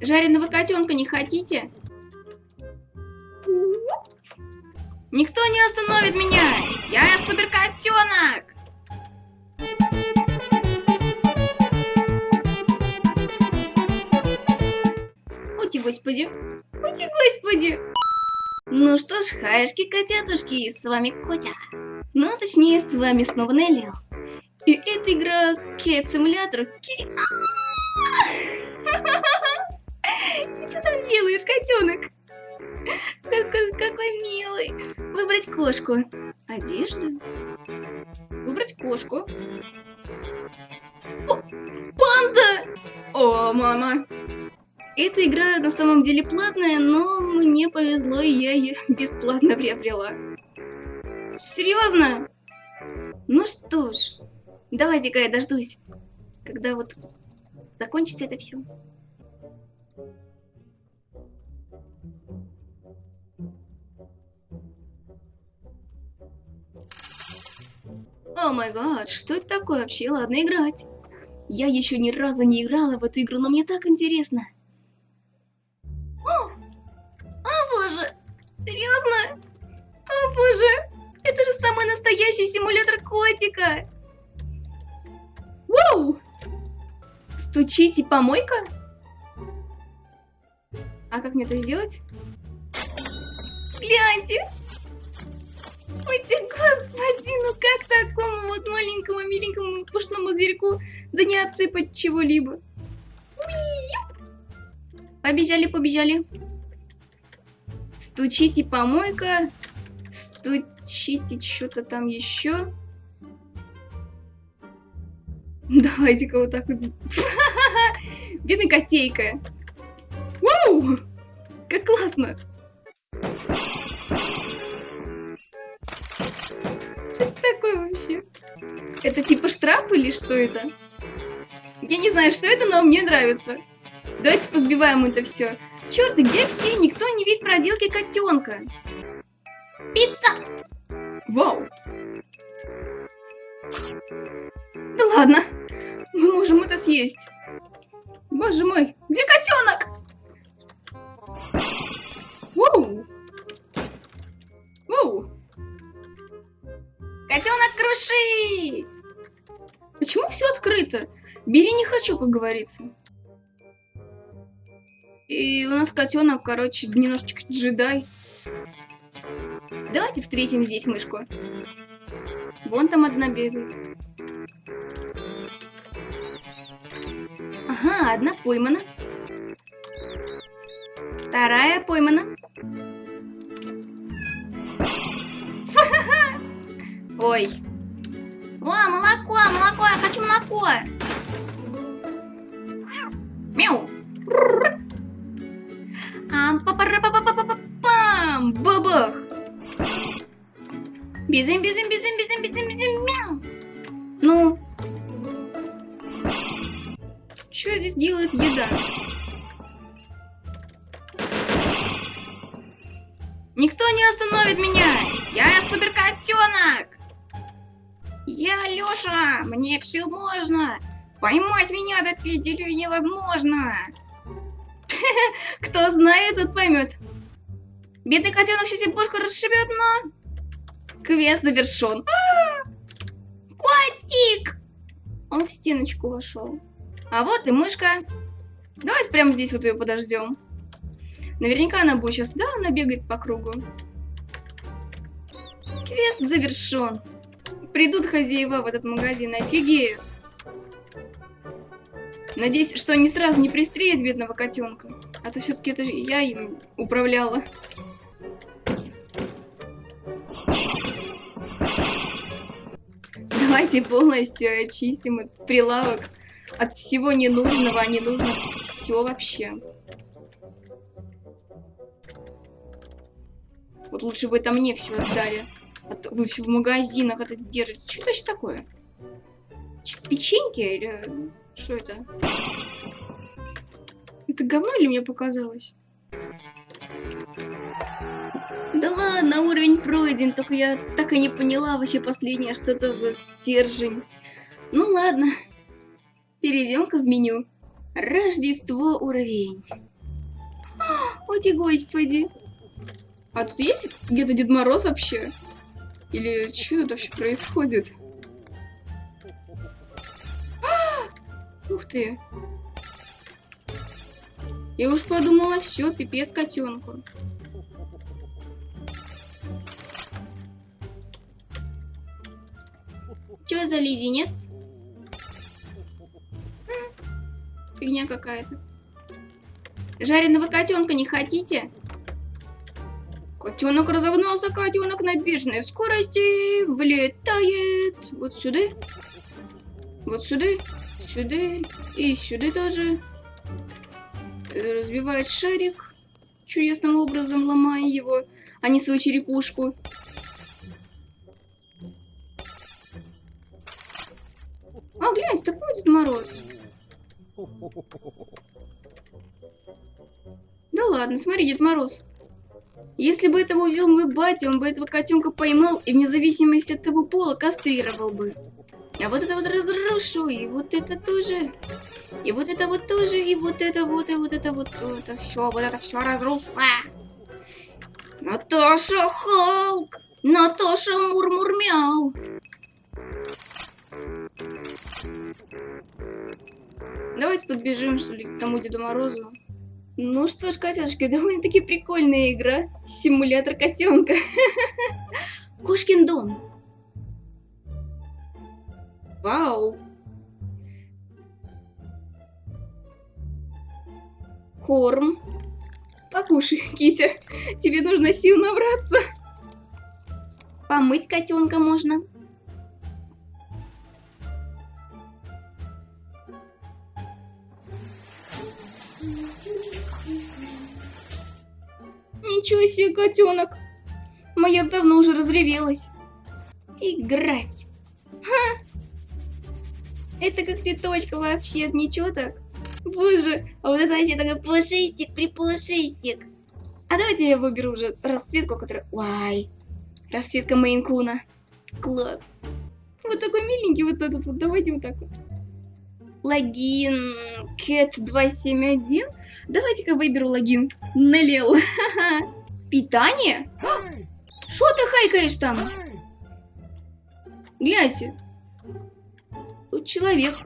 Жареного котенка не хотите? Никто не остановит меня! Я супер котенок! Ути, господи! Ути, господи! Ну что ж, хаешки, котятушки, с вами Котя. Ну, точнее, с вами снова Нелли. И это игра Cat Simulator. Кити... Делаешь, котенок? Какой, какой милый. Выбрать кошку. Одежду. Выбрать кошку. О, панда! О, мама. Эта игра на самом деле платная, но мне повезло, и я ее бесплатно приобрела. Серьезно? Ну что ж, давайте-ка я дождусь, когда вот закончится это все. О май гад, что это такое вообще? Ладно, играть. Я еще ни разу не играла в эту игру, но мне так интересно. О! О боже! Серьезно? О боже! Это же самый настоящий симулятор котика! Воу! Стучите помойка? А как мне это сделать? Гляньте! Ты, господи, ну как такому вот маленькому, миленькому, пушному зверьку да не отсыпать чего-либо? Побежали, побежали. Стучите помойка. Стучите что-то там еще. Давайте-ка вот так вот. Бедная котейка. Вау! Как классно! Что это такое вообще? Это типа штраф или что это? Я не знаю, что это, но мне нравится. Давайте позбиваем это все. Черт, и где все? Никто не видит проделки котенка. Пицца! Вау! Да ладно, мы можем это съесть. Боже мой, где котенок? Крушить! Почему все открыто? Бери не хочу, как говорится. И у нас котенок, короче, немножечко джедай. Давайте встретим здесь мышку. Вон там одна бегает. Ага, одна поймана. Вторая поймана. Ой. О, молоко, молоко, я хочу молоко. Мяу. Пам! Бабах! Бизим, бизим, бизим, бизим, бизим, бизим, мяу! Ну? Что здесь делает еда? Никто не остановит меня! Я супер котенок. Я Лёша! Мне все можно! Поймать меня до пизделю невозможно! Кто знает, тот поймет. Бедный котенок сейчас себе бошку расшибет, но... Квест завершен. Котик! Он в стеночку вошел. А вот и мышка. Давайте прямо здесь вот ее подождем. Наверняка она будет сейчас... Да, она бегает по кругу. Квест завершен. Придут хозяева в этот магазин, офигеют. Надеюсь, что они сразу не пристрелят бедного котенка. А то все-таки это же я им управляла. Давайте полностью очистим этот прилавок от всего ненужного, а не все вообще. Вот лучше бы это мне все отдали. А то вы все в магазинах это держите. Что это такое? Печеньки или что это? Это говно или мне показалось? Да ладно, уровень пройден, только я так и не поняла вообще последнее, что это за стержень. Ну ладно, перейдем-ка в меню. Рождество уровень. О, господи. А тут есть где-то Дед Мороз вообще? Или что тут вообще происходит? Ух ты. Я уж подумала, все, пипец котенку. Что за леденец? Фигня какая-то. Жареного котенка не хотите? Котенок разогнался, котенок на бешеной скорости влетает вот сюда, вот сюда, сюда и сюда тоже. Разбивает шарик чудесным образом, ломая его, а не свою черепушку. А, гляньте, такой Дед Мороз. Да ладно, смотри, Дед Мороз. Если бы этого увидел мой батя, он бы этого котенка поймал и вне зависимости от того пола кастрировал бы. А вот это вот разрушу, и вот это тоже. И вот это вот тоже, и вот это вот, и вот это вот, это все, вот это все разрушу. А! Наташа Халк! Наташа Мурмурмяу! Давайте подбежим, что ли, к тому Деду Морозу. Ну что ж, котятушки, довольно-таки прикольная игра. Симулятор котенка. Кошкин дом. Вау. Корм. Покушай, Китя. Тебе нужно сил набраться. Помыть котенка можно. Ничего себе, котенок. Моя давно уже разревелась. Играть. Ха! Это как цветочка вообще, ничего так. Боже, а вот это вообще такой пушистик, припушистик. А давайте я выберу уже расцветку, которая... Вай, расцветка Мейнкуна. Класс. Вот такой миленький вот этот вот, давайте вот так вот. Логин Cat 271. Давайте-ка выберу логин Налил. Питание? Что ты хайкаешь там? Гляньте. Тут человек.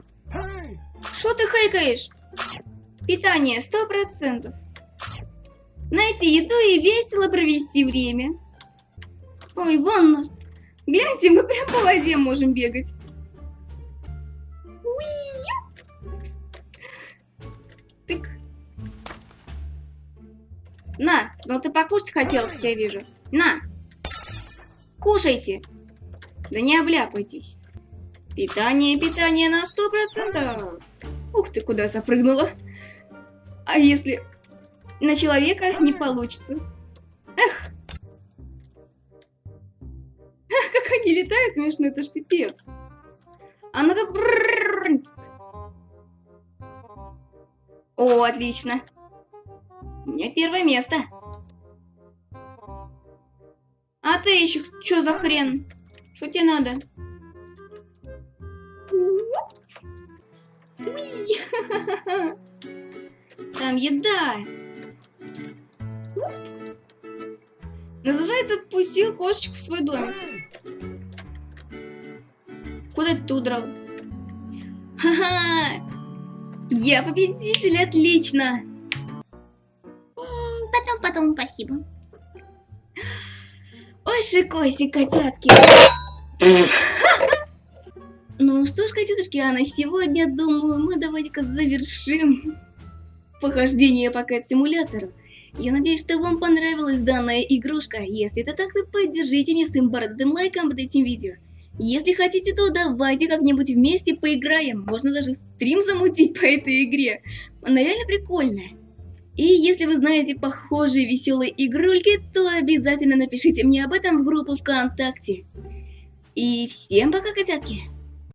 Что ты хайкаешь? Питание сто процентов. Найти еду и весело провести время. Ой, вон. Гляньте, мы прям по воде можем бегать. На, ну ты покушать хотел, как я вижу. На. Кушайте. Да не обляпайтесь. Питание, питание на сто процентов. Ух ты, куда запрыгнула. А если на человека не получится? Эх. Эх, как они летают смешно, это ж пипец. А ну-ка... О, отлично. У меня первое место. А ты еще что за хрен? Что тебе надо? Там еда. Называется «Пустил кошечку в свой домик». Куда ты удрал? Ха-ха! Я победитель, отлично! Потом, спасибо. Ой, шикоси, котятки! Ну что ж, котятушки, а на сегодня, думаю, мы давайте-ка завершим похождение по кэт-симулятору. Я надеюсь, что вам понравилась данная игрушка. Если это так, то поддержите меня своим бородатым лайком под этим видео. Если хотите, то давайте как-нибудь вместе поиграем. Можно даже стрим замутить по этой игре. Она реально прикольная. И если вы знаете похожие веселые игрульки, то обязательно напишите мне об этом в группу ВКонтакте. И всем пока, котятки!